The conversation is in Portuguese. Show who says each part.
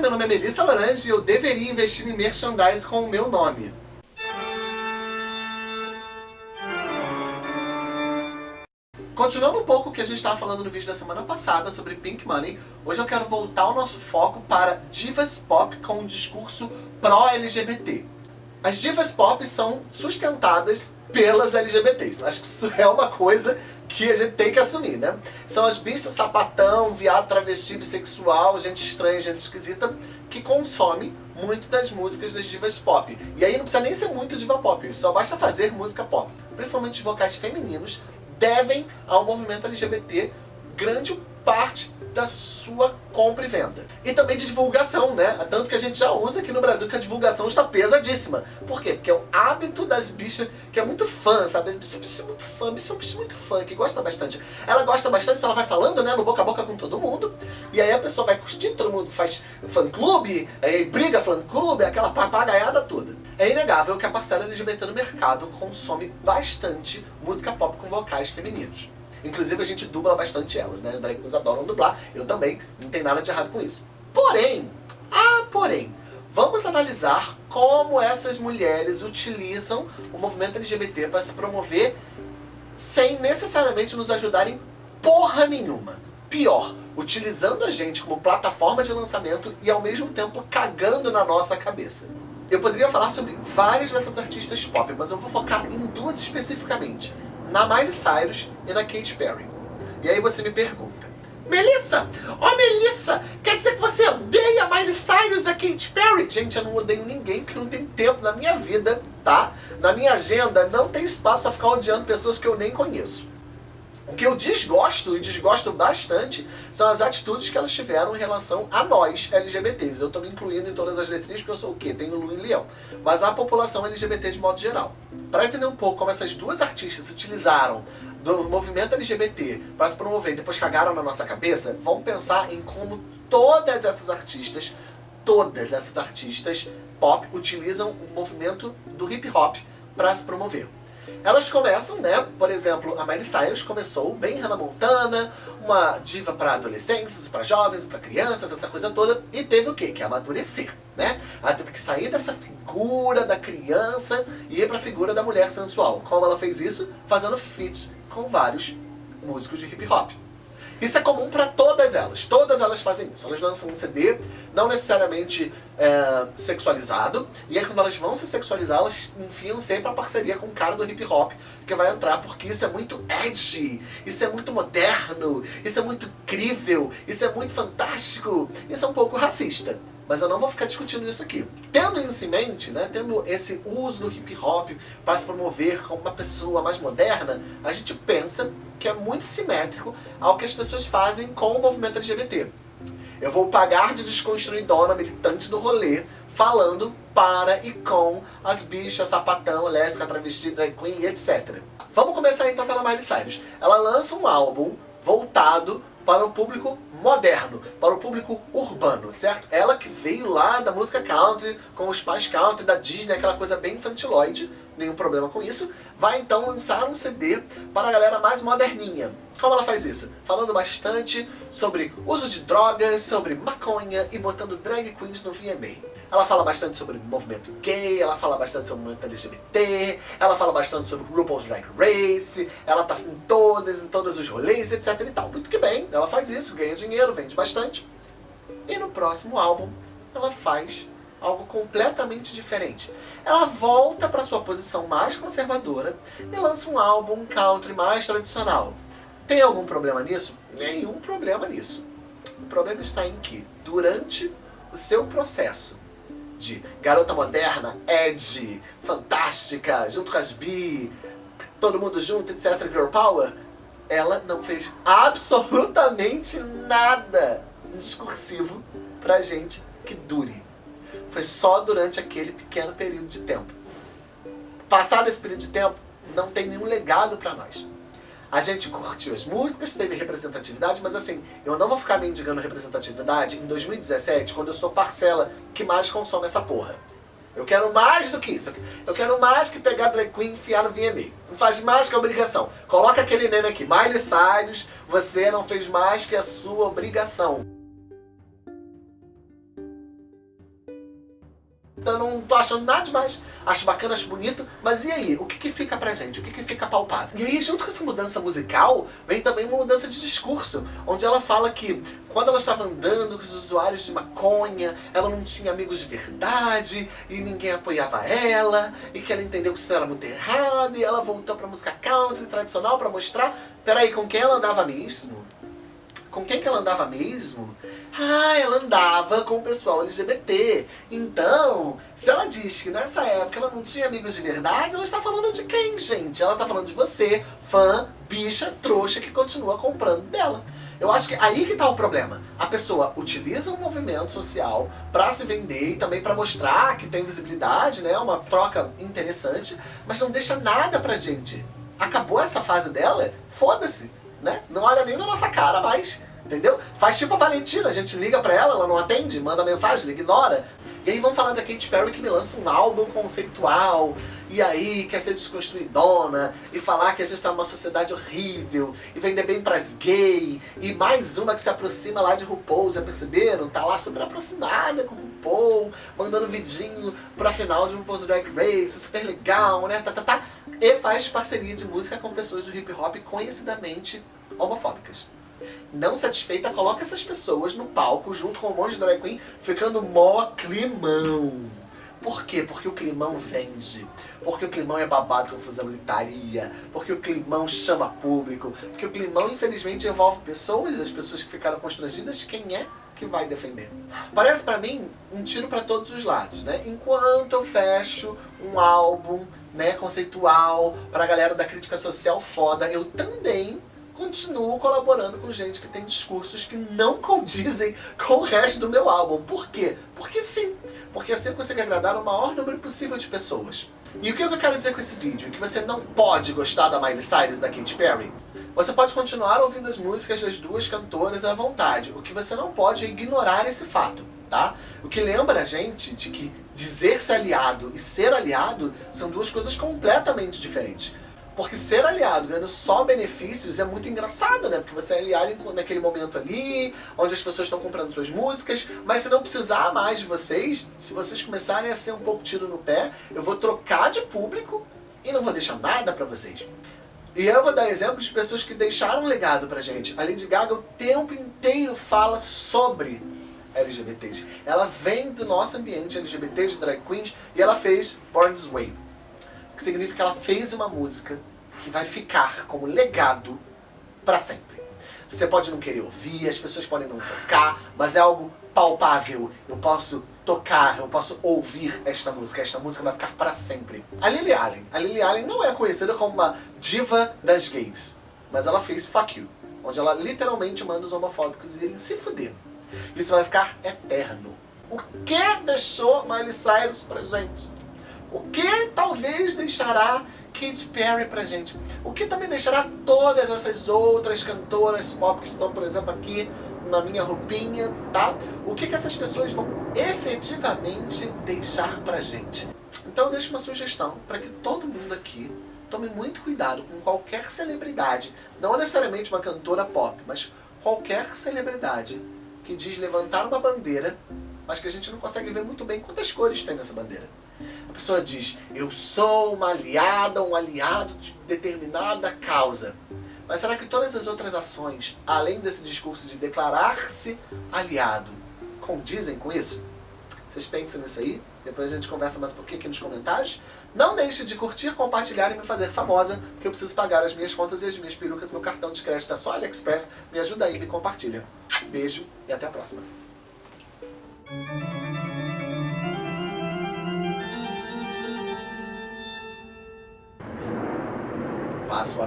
Speaker 1: Meu nome é Melissa Larange e eu deveria investir em merchandise com o meu nome. Continuando um pouco o que a gente estava falando no vídeo da semana passada sobre Pink Money, hoje eu quero voltar o nosso foco para divas pop com um discurso pró-LGBT. As divas pop são sustentadas pelas LGBTs. Acho que isso é uma coisa que a gente tem que assumir, né? São as bichas sapatão, viado, travesti, bissexual, gente estranha, gente esquisita, que consome muito das músicas das divas pop. E aí não precisa nem ser muito diva pop, só basta fazer música pop. Principalmente os vocais femininos devem ao movimento LGBT grande parte da sua compra e venda. E também de divulgação, né? Tanto que a gente já usa aqui no Brasil que a divulgação está pesadíssima. Por quê? Porque é o hábito das bichas, que é muito fã, sabe? As bichas, bichas muito fã, bicha é um bicho muito fã, que gosta bastante. Ela gosta bastante, ela vai falando, né, no boca a boca com todo mundo, e aí a pessoa vai curtir, todo mundo faz fã-clube, aí briga fã-clube, aquela papagaiada toda. É inegável que a parcela LGBT no mercado consome bastante música pop com vocais femininos. Inclusive a gente dubla bastante elas, né? As drag queens adoram dublar, eu também, não tem nada de errado com isso. Porém, ah, porém, vamos analisar como essas mulheres utilizam o movimento LGBT para se promover sem necessariamente nos ajudarem porra nenhuma. Pior, utilizando a gente como plataforma de lançamento e ao mesmo tempo cagando na nossa cabeça. Eu poderia falar sobre várias dessas artistas pop, mas eu vou focar em duas especificamente na Miley Cyrus e na Katy Perry. E aí você me pergunta, Melissa, oh Melissa, quer dizer que você odeia Miley Cyrus e a Katy Perry? Gente, eu não odeio ninguém porque não tem tempo na minha vida, tá? Na minha agenda não tem espaço para ficar odiando pessoas que eu nem conheço. O que eu desgosto, e desgosto bastante, são as atitudes que elas tiveram em relação a nós, LGBTs. Eu estou me incluindo em todas as letrinhas porque eu sou o quê? Tenho Lu e Leão. Mas a população LGBT de modo geral. Para entender um pouco como essas duas artistas utilizaram do movimento LGBT para se promover e depois cagaram na nossa cabeça, vamos pensar em como todas essas artistas, todas essas artistas pop utilizam o movimento do hip hop para se promover. Elas começam, né? Por exemplo, a Miley Cyrus começou bem Hannah Montana, uma diva para adolescentes, para jovens, para crianças, essa coisa toda, e teve o quê? Que amadurecer, né? Ela teve que sair dessa figura da criança e ir para a figura da mulher sensual. Como ela fez isso? Fazendo feats com vários músicos de hip hop. Isso é comum para todas elas. Todas elas fazem isso. Elas lançam um CD, não necessariamente é, sexualizado, e aí quando elas vão se sexualizar, elas enfiam sempre a parceria com o cara do hip hop que vai entrar, porque isso é muito edgy, isso é muito moderno, isso é muito incrível, isso é muito fantástico, isso é um pouco racista. Mas eu não vou ficar discutindo isso aqui. Tendo isso em mente, né, tendo esse uso do hip hop para se promover como uma pessoa mais moderna, a gente pensa que é muito simétrico ao que as pessoas fazem com o movimento LGBT. Eu vou pagar de desconstruidona militante do rolê, falando para e com as bichas, sapatão, lésbica, travesti, drag queen etc. Vamos começar então pela Miley Cyrus. Ela lança um álbum voltado para o público moderno, para o público urbano, certo? Ela que veio lá da música country, com os pais country, da Disney, aquela coisa bem infantiloide, nenhum problema com isso, vai então lançar um CD para a galera mais moderninha. Como ela faz isso? Falando bastante sobre uso de drogas, sobre maconha e botando drag queens no VMA. Ela fala bastante sobre movimento gay, ela fala bastante sobre movimento LGBT, ela fala bastante sobre RuPaul's Drag Race, ela tá em todas, em todos os rolês, etc e tal. Muito que bem, ela faz isso, ganha dinheiro, vende bastante. E no próximo álbum, ela faz algo completamente diferente. Ela volta para sua posição mais conservadora e lança um álbum country mais tradicional. Tem algum problema nisso? Nenhum problema nisso. O problema está em que, durante o seu processo de garota moderna, edgy, fantástica, junto com as bi, todo mundo junto, etc, girl power, ela não fez absolutamente nada discursivo pra gente que dure. Foi só durante aquele pequeno período de tempo. Passado esse período de tempo, não tem nenhum legado pra nós. A gente curtiu as músicas, teve representatividade, mas assim, eu não vou ficar mendigando representatividade em 2017, quando eu sou parcela que mais consome essa porra. Eu quero mais do que isso. Eu quero mais que pegar drag queen e enfiar no VMA. Não faz mais que obrigação. Coloca aquele meme aqui. Miley Cyrus, você não fez mais que a sua obrigação. Eu não tô achando nada demais. Acho bacana, acho bonito, mas e aí? O que que fica pra gente? O que que fica palpável? E aí, junto com essa mudança musical, vem também uma mudança de discurso, onde ela fala que quando ela estava andando com os usuários de maconha, ela não tinha amigos de verdade, e ninguém apoiava ela, e que ela entendeu que isso era muito errado, e ela voltou pra música country tradicional pra mostrar, peraí, com quem ela andava mesmo? Com quem que ela andava mesmo? Ah, ela andava com o pessoal LGBT. Então, se ela diz que nessa época ela não tinha amigos de verdade, ela está falando de quem, gente? Ela está falando de você, fã, bicha, trouxa, que continua comprando dela. Eu acho que aí que tá o problema. A pessoa utiliza um movimento social para se vender e também para mostrar que tem visibilidade, né? Uma troca interessante, mas não deixa nada pra gente. Acabou essa fase dela? Foda-se né? Não olha nem na nossa cara mais, entendeu? Faz tipo a Valentina, a gente liga pra ela, ela não atende, manda mensagem, ignora. E aí vamos falar da Katy Perry que me lança um álbum conceitual, e aí quer ser desconstruidona, e falar que a gente tá numa sociedade horrível, e vender bem pras gay, e mais uma que se aproxima lá de RuPaul, já perceberam? Tá lá super aproximada com RuPaul, mandando vidinho pra final de RuPaul's Drag Race, super legal, né? Tá, tá, tá. E faz parceria de música com pessoas do hip hop conhecidamente homofóbicas. Não satisfeita, coloca essas pessoas no palco junto com um monte de drag queen, ficando mó climão. Por quê? Porque o climão vende. Porque o climão é babado, confusão, litaria. Porque o climão chama público. Porque o climão, infelizmente, envolve pessoas, e as pessoas que ficaram constrangidas, quem é que vai defender? Parece pra mim um tiro pra todos os lados, né? Enquanto eu fecho um álbum né, conceitual pra galera da crítica social foda, eu também continuo colaborando com gente que tem discursos que não condizem com o resto do meu álbum. Por quê? Porque sim. Porque assim eu consigo agradar o maior número possível de pessoas. E o que eu quero dizer com esse vídeo? Que você não pode gostar da Miley Cyrus da Katy Perry? Você pode continuar ouvindo as músicas das duas cantoras à vontade. O que você não pode é ignorar esse fato, tá? O que lembra a gente de que dizer-se aliado e ser aliado são duas coisas completamente diferentes. Porque ser aliado ganhando só benefícios é muito engraçado, né? Porque você é aliado naquele momento ali, onde as pessoas estão comprando suas músicas, mas se não precisar mais de vocês, se vocês começarem a ser um pouco tiro no pé, eu vou trocar de público e não vou deixar nada pra vocês. E eu vou dar exemplos de pessoas que deixaram um legado pra gente. A Lady Gaga o tempo inteiro fala sobre LGBTs. Ela vem do nosso ambiente LGBT de drag queens e ela fez Born This Way que significa que ela fez uma música que vai ficar como legado para sempre. Você pode não querer ouvir, as pessoas podem não tocar, mas é algo palpável. Eu posso tocar, eu posso ouvir esta música. Esta música vai ficar para sempre. A Lily Allen. A Lily Allen não é conhecida como uma diva das gays, mas ela fez Fuck You, onde ela literalmente manda os homofóbicos irem se fuder. Isso vai ficar eterno. O que deixou Miley Cyrus pra gente? O que talvez deixará Katy Perry pra gente? O que também deixará todas essas outras cantoras pop que estão, por exemplo, aqui na minha roupinha, tá? O que, que essas pessoas vão efetivamente deixar pra gente? Então eu deixo uma sugestão para que todo mundo aqui tome muito cuidado com qualquer celebridade, não necessariamente uma cantora pop, mas qualquer celebridade que diz levantar uma bandeira mas que a gente não consegue ver muito bem quantas cores tem nessa bandeira. A pessoa diz, eu sou uma aliada, um aliado de determinada causa. Mas será que todas as outras ações, além desse discurso de declarar-se aliado, condizem com isso? Vocês pensam nisso aí? Depois a gente conversa mais um pouquinho aqui nos comentários. Não deixe de curtir, compartilhar e me fazer famosa, porque eu preciso pagar as minhas contas e as minhas perucas. Meu cartão de crédito é só AliExpress. Me ajuda aí, me compartilha. Beijo e até a próxima. Passa o